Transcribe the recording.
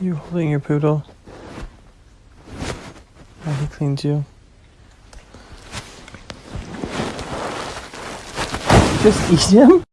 You holding your poodle? Yeah, he cleans you. Just eat him?